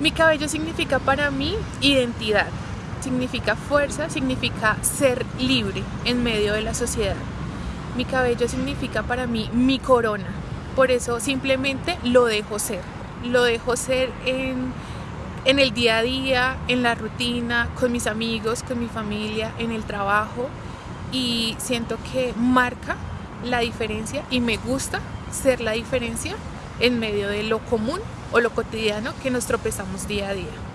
Mi cabello significa para mí identidad, significa fuerza, significa ser libre en medio de la sociedad. Mi cabello significa para mí mi corona, por eso simplemente lo dejo ser, lo dejo ser en, en el día a día, en la rutina, con mis amigos, con mi familia, en el trabajo y siento que marca la diferencia y me gusta ser la diferencia en medio de lo común o lo cotidiano que nos tropezamos día a día.